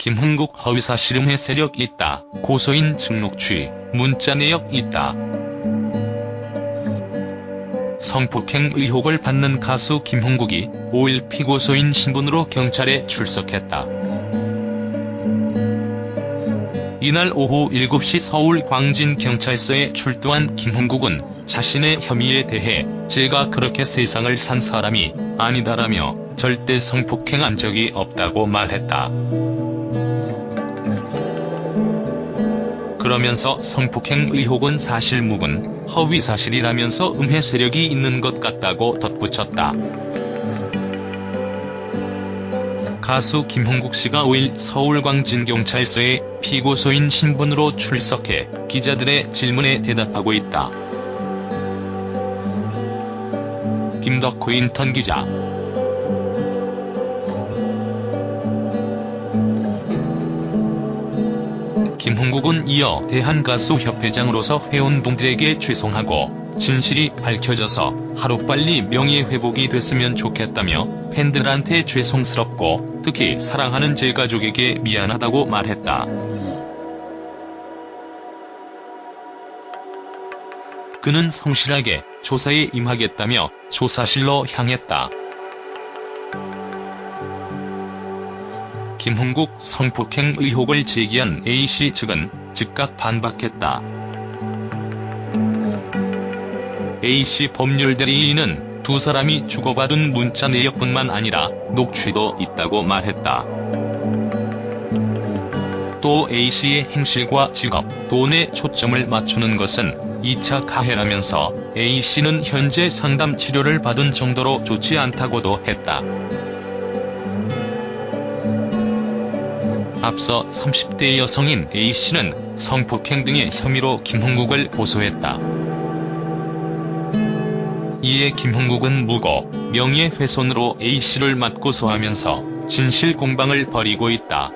김흥국 허위사실음해 세력 있다. 고소인 증록취, 문자 내역 있다. 성폭행 의혹을 받는 가수 김흥국이 5일 피고소인 신분으로 경찰에 출석했다. 이날 오후 7시 서울 광진경찰서에 출두한 김흥국은 자신의 혐의에 대해 제가 그렇게 세상을 산 사람이 아니다라며 절대 성폭행한 적이 없다고 말했다. 그러면서 성폭행 의혹은 사실무근, 허위사실이라면서 음해 세력이 있는 것 같다고 덧붙였다. 가수 김홍국 씨가 5일 서울광진경찰서에 피고소인 신분으로 출석해 기자들의 질문에 대답하고 있다. 김덕호 인턴 기자 김홍국은 이어 대한가수협회장으로서 회원분들에게 죄송하고 진실이 밝혀져서 하루빨리 명예회복이 됐으면 좋겠다며 팬들한테 죄송스럽고 특히 사랑하는 제 가족에게 미안하다고 말했다. 그는 성실하게 조사에 임하겠다며 조사실로 향했다. 김흥국 성폭행 의혹을 제기한 A씨 측은 즉각 반박했다. A씨 법률대리인은 두 사람이 주고받은 문자 내역뿐만 아니라 녹취도 있다고 말했다. 또 A씨의 행실과 직업, 돈에 초점을 맞추는 것은 2차 가해라면서 A씨는 현재 상담 치료를 받은 정도로 좋지 않다고도 했다. 앞서 30대 여성인 A씨는 성폭행 등의 혐의로 김흥국을 고소했다. 이에 김흥국은 무고, 명예훼손으로 A씨를 맞고소하면서 진실 공방을 벌이고 있다.